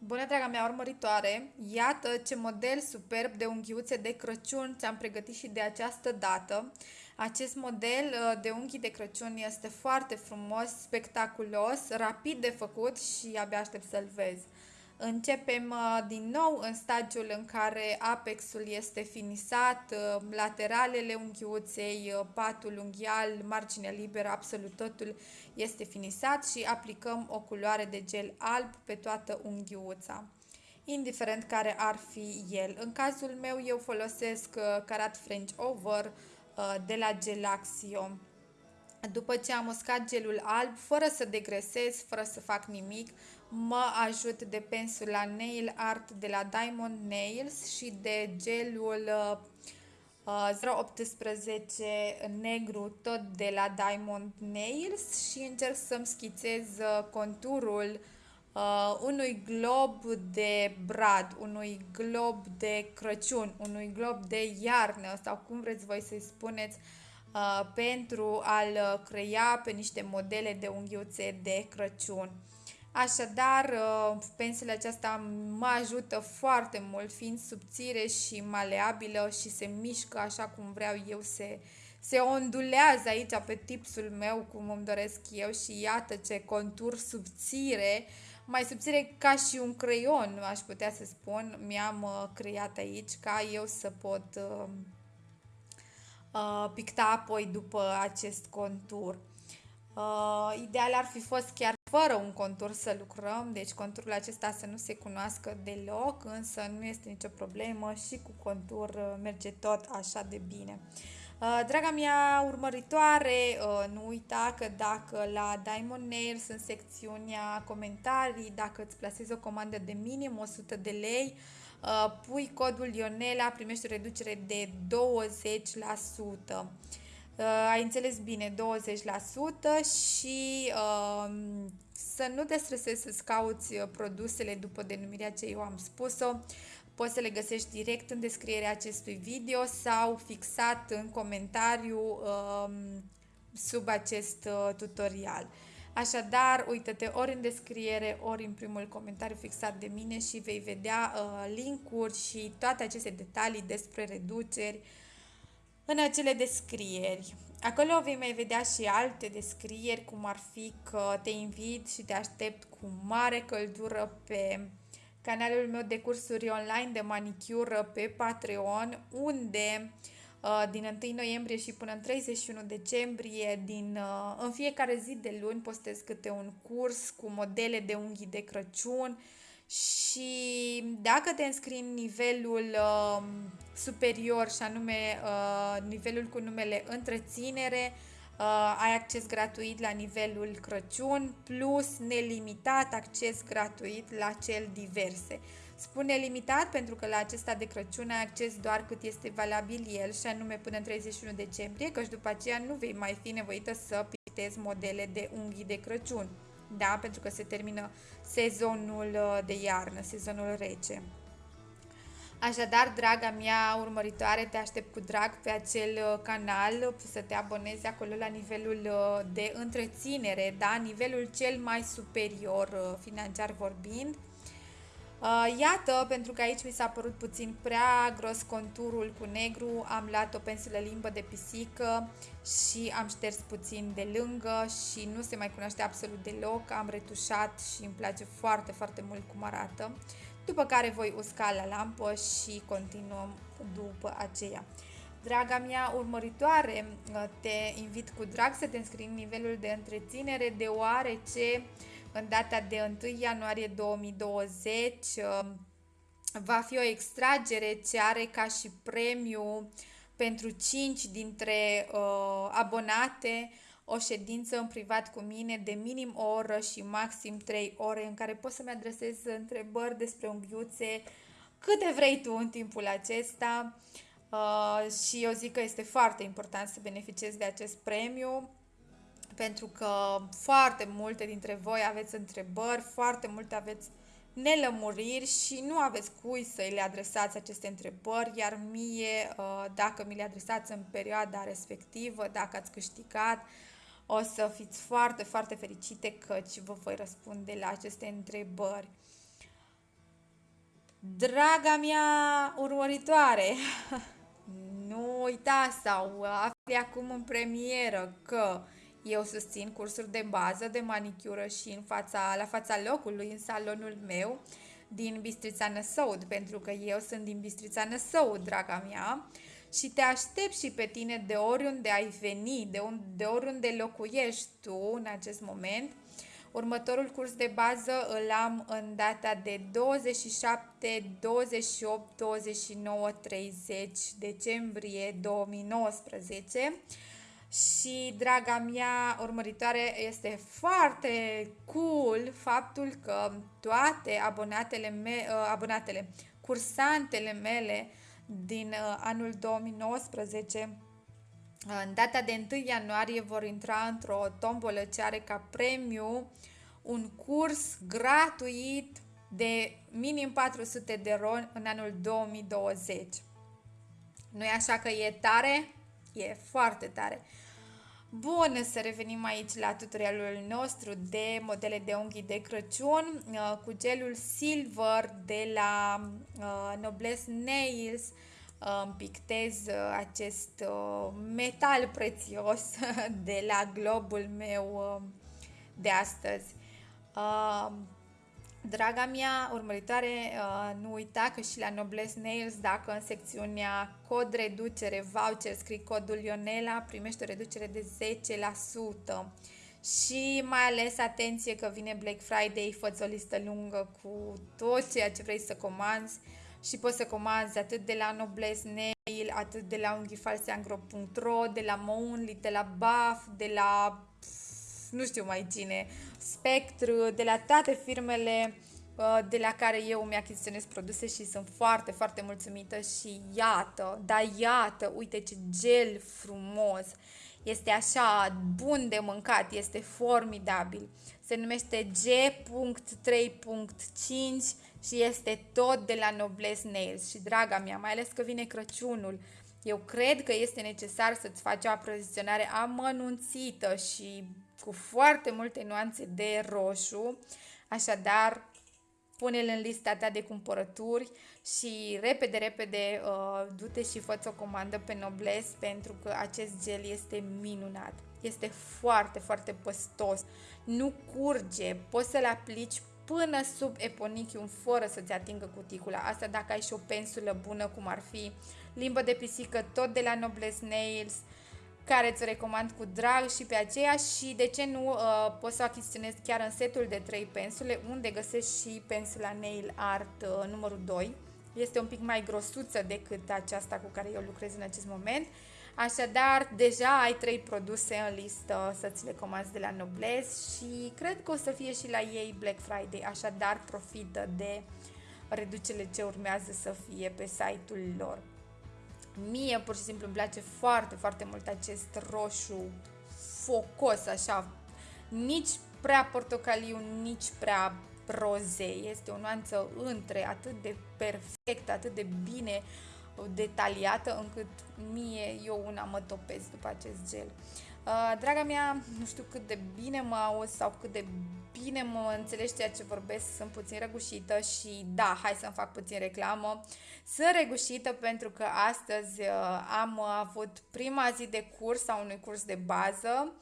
Bună, draga mea urmăritoare! Iată ce model superb de unghiuțe de Crăciun ți-am pregătit și de această dată. Acest model uh, de unghii de Crăciun este foarte frumos, spectaculos, rapid de făcut și abia aștept să-l vezi. Începem uh, din nou în stadiul în care apexul este finisat, uh, lateralele unghiuței, uh, patul unghial, marginea liberă, absolut totul este finisat și aplicăm o culoare de gel alb pe toată unghiuța indiferent care ar fi el. În cazul meu eu folosesc Carat French Over de la Gelaxio. După ce am uscat gelul alb, fără să degresez, fără să fac nimic, mă ajut de pensula Nail Art de la Diamond Nails și de gelul uh, 018 negru tot de la Diamond Nails și încerc să-mi schițez uh, conturul uh, unui glob de brad, unui glob de Crăciun, unui glob de iarnă sau cum vreți voi să-i spuneți uh, pentru a-l crea pe niște modele de unghiuțe de Crăciun. Așadar, uh, pensula aceasta mă ajută foarte mult, fiind subțire și maleabilă și se mișcă așa cum vreau eu, se, se ondulează aici pe tipsul meu cum îmi doresc eu și iată ce contur subțire, mai subțire ca și un creion, aș putea să spun, mi-am uh, creat aici ca eu să pot uh, uh, picta apoi după acest contur. Uh, ideal ar fi fost chiar fără un contur să lucrăm, deci conturul acesta să nu se cunoască deloc, însă nu este nicio problemă și cu contur uh, merge tot așa de bine. Uh, draga mea urmăritoare, uh, nu uita că dacă la Diamond Nails în secțiunea comentarii, dacă îți plasezi o comandă de minim 100 de lei, pui codul Ionela, primești o reducere de 20%. Uh, ai înțeles bine, 20% și uh, să nu te stresezi să-ți cauți uh, produsele după denumirea ce eu am spus-o. Poți să le găsești direct în descrierea acestui video sau fixat în comentariu uh, sub acest uh, tutorial. Așadar, uită-te ori în descriere, ori în primul comentariu fixat de mine și vei vedea uh, linkuri și toate aceste detalii despre reduceri, în acele descrieri. Acolo vei mai vedea și alte descrieri, cum ar fi că te invit și te aștept cu mare căldură pe canalul meu de cursuri online de manicură pe Patreon, unde uh, din 1 noiembrie și până în 31 decembrie, din, uh, în fiecare zi de luni, postez câte un curs cu modele de unghii de Crăciun, și dacă te înscrii în nivelul uh, superior și anume uh, nivelul cu numele întreținere, uh, ai acces gratuit la nivelul Crăciun plus nelimitat acces gratuit la cel diverse. Spun nelimitat pentru că la acesta de Crăciun ai acces doar cât este valabil el și anume până în 31 decembrie, căci după aceea nu vei mai fi nevoită să pictezi modele de unghii de Crăciun da? pentru că se termină sezonul uh, de iarnă, sezonul rece. Așadar, draga mea urmăritoare, te aștept cu drag pe acel uh, canal să te abonezi acolo la nivelul uh, de întreținere, da? nivelul cel mai superior financiar vorbind. Uh, iată, pentru că aici mi s-a părut puțin prea gros conturul cu negru, am luat o pensulă limbă de pisică și am șters puțin de lângă și nu se mai cunoaște absolut deloc, am retușat și îmi place foarte, foarte mult cum arată. După care voi usca la lampă și continuăm după aceea. Draga mea urmăritoare, uh, te invit cu drag să te înscrii în nivelul de întreținere, deoarece în data de 1 ianuarie 2020 um, va fi o extragere ce are ca și premiu pentru 5 dintre uh, abonate o ședință în privat cu mine de minim o oră și maxim 3 ore în care poți să-mi adresezi întrebări despre unghiuțe câte vrei tu în timpul acesta. Uh, și eu zic că este foarte important să beneficiezi de acest premiu pentru că foarte multe dintre voi aveți întrebări, foarte multe aveți nelămuriri și nu aveți cui să le adresați aceste întrebări, iar mie, uh, dacă mi le adresați în perioada respectivă, dacă ați câștigat, o să fiți foarte, foarte fericite căci vă voi răspunde la aceste întrebări. Draga mea urmăritoare, nu uita sau afli acum în premieră că eu susțin cursuri de bază de manicură și în fața, la fața locului, în salonul meu din Bistrița Năsăud, pentru că eu sunt din Bistrița Năsăud, draga mea, și te aștept și pe tine de oriunde ai veni, de, un, de oriunde locuiești tu în acest moment. Următorul curs de bază îl am în data de 27, 28, 29, 30 decembrie 2019 și, draga mea urmăritoare, este foarte cool faptul că toate abonatele, me- uh, abonatele cursantele mele din uh, anul 2019 în data de 1 ianuarie vor intra într-o tombolă ce are ca premiu un curs gratuit de minim 400 de ron în anul 2020. nu e așa că e tare? E foarte tare. Bun, să revenim aici la tutorialul nostru de modele de unghii de Crăciun uh, cu gelul Silver de la uh, Noblesse Nails. Uh, îmi pictez acest metal prețios de la globul meu de astăzi. Draga mea urmăritoare, uh, nu uita că și la Noblesse Nails, dacă în secțiunea cod reducere voucher scrii codul Ionela, primești o reducere de 10%. Și mai ales atenție că vine Black Friday, fă o listă lungă cu tot ceea ce vrei să comanzi și poți să comanzi atât de la Noblesse Nail, atât de la unghifalseangro.ro, de la Moonly, de la Buff, de la nu știu mai cine, Spectru, de la toate firmele uh, de la care eu mi-achiziționez produse și sunt foarte, foarte mulțumită și iată, da iată, uite ce gel frumos, este așa bun de mâncat, este formidabil. Se numește G.3.5 și este tot de la Noblesse Nails și draga mea, mai ales că vine Crăciunul, eu cred că este necesar să-ți faci o aprovisionare amănunțită și cu foarte multe nuanțe de roșu, așadar pune-l în lista ta de cumpărături și repede, repede uh, du-te și fă o comandă pe Nobles pentru că acest gel este minunat. Este foarte, foarte păstos, nu curge, poți să-l aplici până sub eponichium fără să-ți atingă cuticula. Asta dacă ai și o pensulă bună, cum ar fi limbă de pisică, tot de la Nobles Nails, uh, care îți recomand cu drag și pe aceea și de ce nu uh, poți să achiziționezi chiar în setul de 3 pensule unde găsești și pensula Nail Art uh, numărul 2. Este un pic mai grosuță decât aceasta cu care eu lucrez în acest moment. Așadar, deja ai trei produse în listă să ți le comanzi de la Nobles și cred că o să fie și la ei Black Friday, așadar profită de reducerile ce urmează să fie pe site-ul lor. Mie pur și simplu îmi place foarte, foarte mult acest roșu focos, așa, nici prea portocaliu, nici prea rozei. Este o nuanță între, atât de perfectă, atât de bine detaliată, încât mie, eu una mă topesc după acest gel. Uh, draga mea, nu știu cât de bine mă auzi sau cât de bine mă înțelegi ceea ce vorbesc, sunt puțin răgușită și da, hai să-mi fac puțin reclamă. Sunt răgușită pentru că astăzi uh, am avut prima zi de curs sau unui curs de bază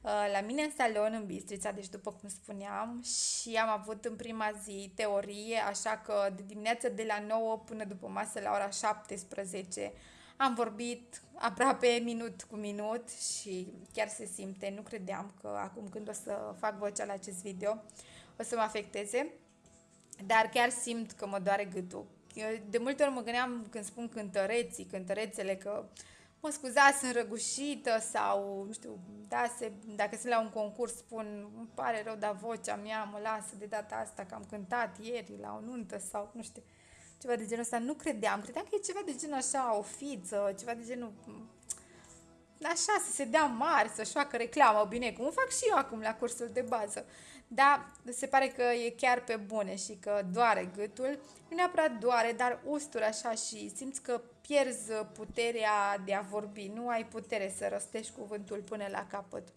uh, la mine în salon în Bistrița, deci după cum spuneam, și am avut în prima zi teorie, așa că de dimineață de la 9 până după masă la ora 17 am vorbit aproape minut cu minut și chiar se simte. Nu credeam că acum când o să fac vocea la acest video o să mă afecteze, dar chiar simt că mă doare gâtul. De multe ori mă gândeam când spun cântăreții, cântărețele, că mă scuzați, sunt răgușită sau, nu știu, da, se, dacă sunt la un concurs spun, îmi pare rău, dar vocea mea mă lasă de data asta că am cântat ieri la o nuntă sau, nu știu ceva de genul ăsta. Nu credeam. Credeam că e ceva de genul așa, o fiță, ceva de genul așa, să se dea mari, să-și facă reclamă, bine, cum fac și eu acum la cursul de bază. Dar se pare că e chiar pe bune și că doare gâtul. Nu neapărat doare, dar ustură așa și simți că pierzi puterea de a vorbi. Nu ai putere să rostești cuvântul până la capăt.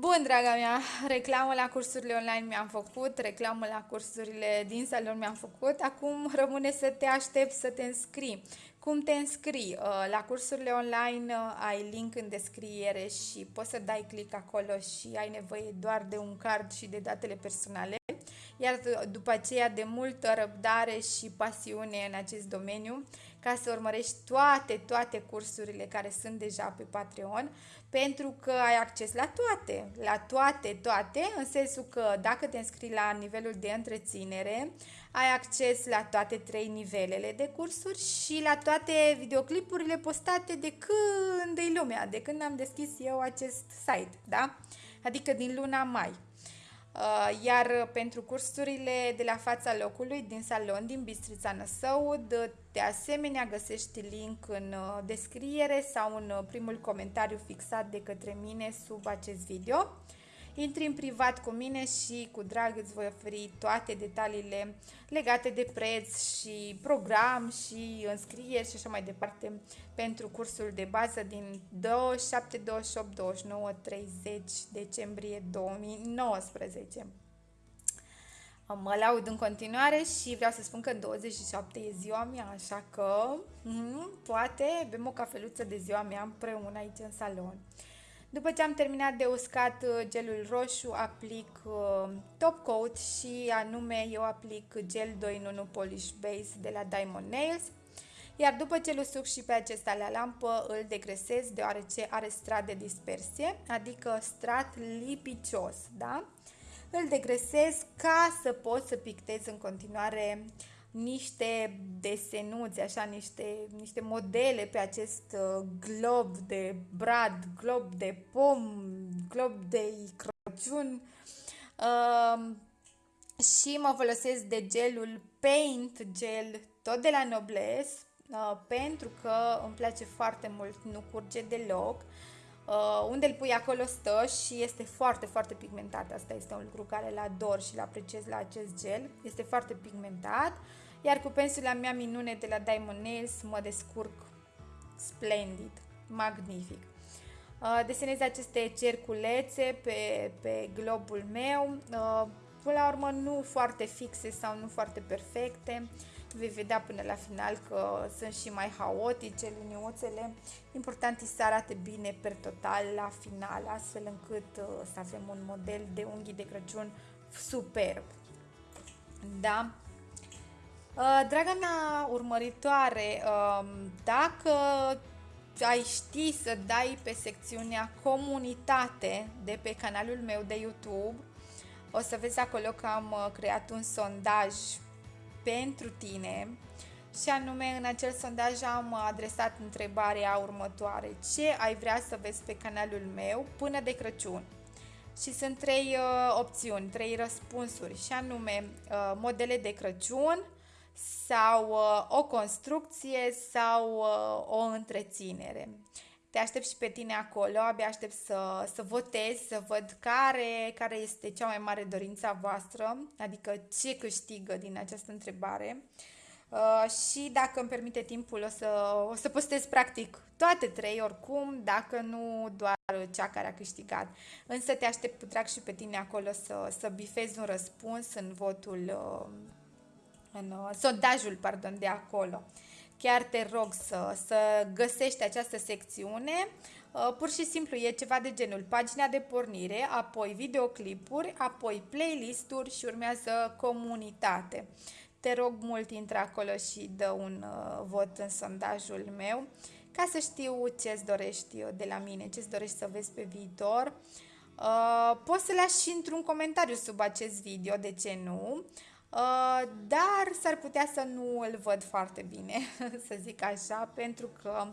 Bun, draga mea, reclamă la cursurile online mi-am făcut, reclamă la cursurile din salon mi-am făcut, acum rămâne să te aștept să te înscrii. Cum te înscrii? Uh, la cursurile online uh, ai link în descriere și poți să dai click acolo și ai nevoie doar de un card și de datele personale. Iar după aceea de multă răbdare și pasiune în acest domeniu, ca să urmărești toate, toate cursurile care sunt deja pe Patreon, pentru că ai acces la toate, la toate, toate, în sensul că dacă te înscrii la nivelul de întreținere, ai acces la toate trei nivelele de cursuri și la toate videoclipurile postate de când e lumea, de când am deschis eu acest site, da? Adică din luna mai. Uh, iar pentru cursurile de la fața locului din salon din Bistrița Năsăud, de asemenea găsești link în uh, descriere sau în uh, primul comentariu fixat de către mine sub acest video. Intri în privat cu mine și cu drag îți voi oferi toate detaliile legate de preț și program și înscrieri și așa mai departe pentru cursul de bază din 27, 28, 29, 30 decembrie 2019. Mă laud în continuare și vreau să spun că în 27 e ziua mea, așa că mm, poate bem o cafeluță de ziua mea împreună aici în salon. După ce am terminat de uscat uh, gelul roșu, aplic uh, top coat și anume eu aplic gel 2 in 1 polish base de la Diamond Nails. Iar după ce îl usuc și pe acesta la lampă, îl degresez deoarece are strat de dispersie, adică strat lipicios, da? Îl degresez ca să pot să pictez în continuare niște desenuți, așa, niște, niște modele pe acest uh, glob de brad, glob de pom, glob de Crăciun uh, și mă folosesc de gelul Paint Gel, tot de la Nobles, uh, pentru că îmi place foarte mult, nu curge deloc. Uh, unde îl pui acolo stă și este foarte, foarte pigmentat. Asta este un lucru care îl ador și îl apreciez la acest gel. Este foarte pigmentat. Iar cu pensula mea minune de la Diamond Nails mă descurc splendid, magnific. Uh, desenez aceste cerculețe pe, pe globul meu, uh, până la urmă nu foarte fixe sau nu foarte perfecte, vei vedea până la final că sunt și mai haotice liniuțele. Important e să arate bine per total la final, astfel încât uh, să avem un model de unghii de Crăciun superb. Da? Uh, draga mea urmăritoare, um, dacă ai ști să dai pe secțiunea comunitate de pe canalul meu de YouTube, o să vezi acolo că am uh, creat un sondaj pentru tine și anume în acel sondaj am adresat întrebarea următoare. Ce ai vrea să vezi pe canalul meu până de Crăciun? Și sunt trei uh, opțiuni, trei răspunsuri și anume uh, modele de Crăciun, sau uh, o construcție sau uh, o întreținere. Te aștept și pe tine acolo, abia aștept să, să votez, să văd care, care este cea mai mare dorința voastră, adică ce câștigă din această întrebare. Uh, și dacă îmi permite timpul, o să, o să postez practic toate trei oricum, dacă nu doar cea care a câștigat. Însă te aștept cu drag și pe tine acolo să, să bifezi un răspuns în votul uh, în uh, sondajul pardon, de acolo. Chiar te rog să, să găsești această secțiune. Uh, pur și simplu e ceva de genul pagina de pornire, apoi videoclipuri, apoi playlist-uri și urmează comunitate. Te rog mult, intră acolo și dă un uh, vot în sondajul meu ca să știu ce-ți dorești de la mine, ce-ți dorești să vezi pe viitor. Uh, poți să lași și într-un comentariu sub acest video, de ce nu? Uh, dar s-ar putea să nu îl văd foarte bine, să zic așa, pentru că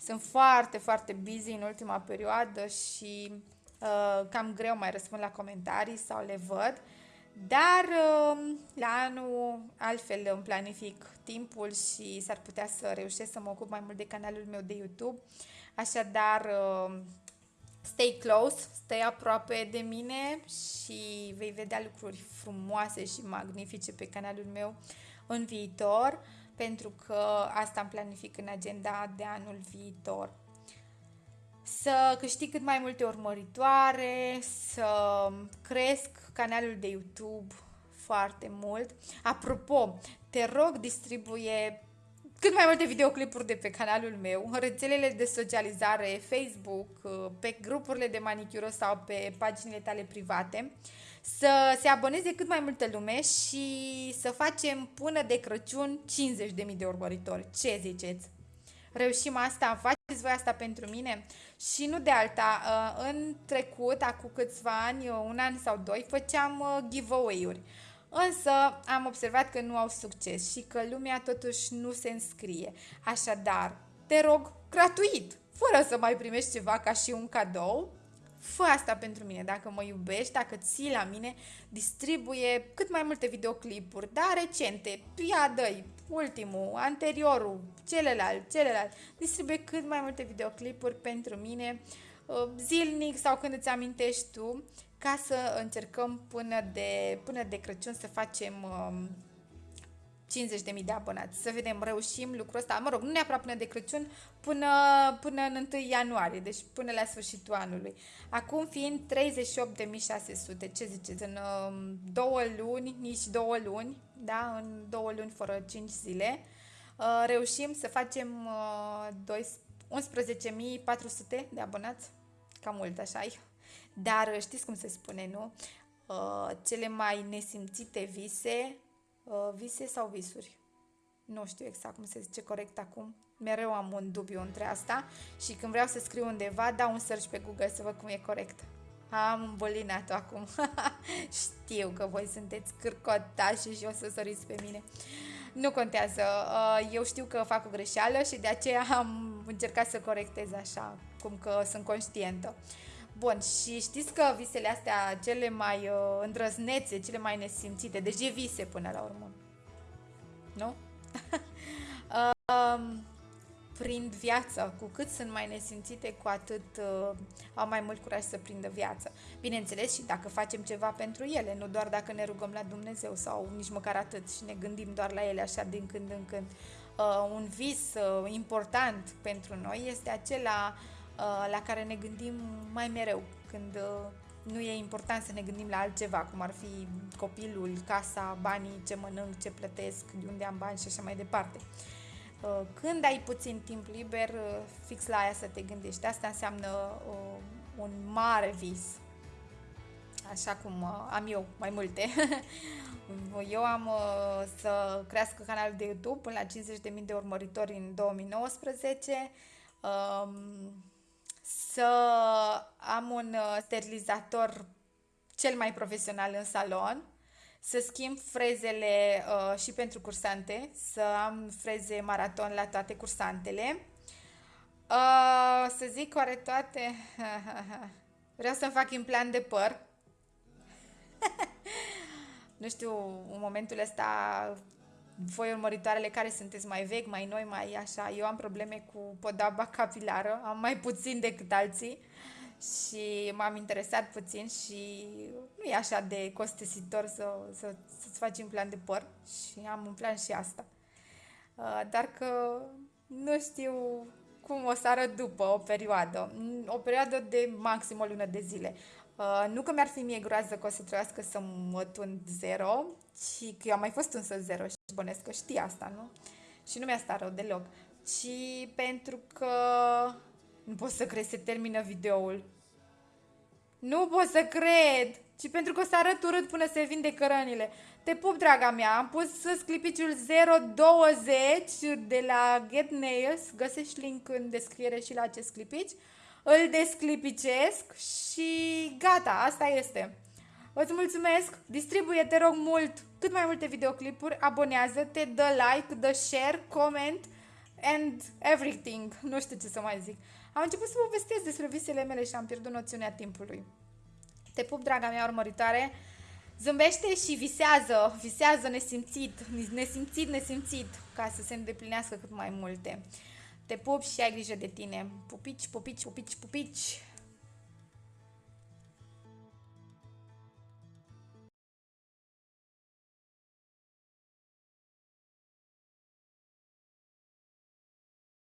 sunt foarte, foarte busy în ultima perioadă și uh, cam greu mai răspund la comentarii sau le văd. Dar uh, la anul altfel îmi planific timpul și s-ar putea să reușesc să mă ocup mai mult de canalul meu de YouTube. Așadar, uh, stay close, stai aproape de mine și vei vedea lucruri frumoase și magnifice pe canalul meu în viitor, pentru că asta am planific în agenda de anul viitor. să câștig cât mai multe urmăritoare, să cresc canalul de YouTube foarte mult. Apropo, te rog, distribuie cât mai multe videoclipuri de pe canalul meu, în rețelele de socializare, Facebook, pe grupurile de manicură sau pe paginile tale private, să se aboneze cât mai multă lume și să facem până de Crăciun 50.000 de urmăritori. Ce ziceți? Reușim asta? Faceți voi asta pentru mine? Și nu de alta, uh, în trecut, acum câțiva ani, un an sau doi, făceam uh, giveaway-uri. Însă am observat că nu au succes și că lumea totuși nu se înscrie. Așadar, te rog, gratuit, fără să mai primești ceva ca și un cadou, fă asta pentru mine, dacă mă iubești, dacă ții la mine, distribuie cât mai multe videoclipuri, da, recente, ia dă ultimul, anteriorul, celălalt, celălalt, distribuie cât mai multe videoclipuri pentru mine, uh, zilnic sau când îți amintești tu ca să încercăm până de, până de Crăciun să facem um, 50.000 de abonați. Să vedem, reușim lucrul ăsta. Mă rog, nu neapărat până de Crăciun, până, până în 1 ianuarie, deci până la sfârșitul anului. Acum fiind 38.600, ce ziceți, în um, două luni, nici două luni, da, în două luni fără 5 zile, uh, reușim să facem uh, 11.400 de abonați. Cam mult, așa -i. Dar știți cum se spune, nu? Uh, cele mai nesimțite vise, uh, vise sau visuri? Nu știu exact cum se zice corect acum. Mereu am un dubiu între asta și când vreau să scriu undeva, dau un search pe Google să văd cum e corect. Am îmbolinat-o acum. Știu că voi sunteți cârcotași și o să săriți pe mine. Nu contează. Uh, eu știu că fac o greșeală și de aceea am încercat să corectez așa, cum că sunt conștientă. Bun, și știți că visele astea cele mai uh, îndrăznețe, cele mai nesimțite, deci e vise până la urmă. Nu? uh, prind viața. Cu cât sunt mai nesimțite, cu atât uh, au mai mult curaj să prindă viață. Bineînțeles și dacă facem ceva pentru ele, nu doar dacă ne rugăm la Dumnezeu sau nici măcar atât și ne gândim doar la ele așa din când în când. Uh, un vis uh, important pentru noi este acela uh, Uh, la care ne gândim mai mereu când uh, nu e important să ne gândim la altceva, cum ar fi copilul, casa, banii, ce mănânc, ce plătesc, de unde am bani și așa mai departe. Uh, când ai puțin timp liber, fix la aia să te gândești. Asta înseamnă un mare vis. Așa cum am eu mai multe. eu am să crească canalul de YouTube până la 50.000 de urmăritori în 2019 să am un uh, sterilizator cel mai profesional în salon, să schimb frezele uh, și pentru cursante, să am freze maraton la toate cursantele. Uh, să zic oare toate... Vreau să-mi fac implant de păr. Nu știu, în momentul ăsta voi urmăritoarele care sunteți mai vechi, mai noi, mai așa. Eu am probleme cu podaba capilară, am mai puțin decât alții și m-am interesat puțin și nu e așa de costisitor să, să, să-ți faci un plan de păr și am un plan și asta. Uh, dar că nu știu cum o să arăt după o perioadă. O perioadă de maxim o lună de zile. Uh, nu că mi-ar fi mie groază că o să trebuiască să mă tund zero, ci că eu am mai fost însă zero și bănesc că știi asta, nu? Și nu mi-a stat rău deloc. Ci pentru că nu pot să cred, se termină videoul. Nu pot să cred! Ci pentru că o să arăt urât până se vinde cărănile. Te pup, draga mea, am pus clipiciul 020 de la Get Nails. Găsești link în descriere și la acest clipici îl desclipicesc și gata, asta este. Îți mulțumesc, distribuie, te rog mult, cât mai multe videoclipuri, abonează-te, dă like, dă share, comment and everything. Nu știu ce să mai zic. Am început să povestesc despre visele mele și am pierdut noțiunea timpului. Te pup, draga mea urmăritoare. Zâmbește și visează, visează nesimțit, nesimțit, nesimțit, ca să se îndeplinească cât mai multe. Te pup și ai grijă de tine. Pupici, pupici, pupici, pupici.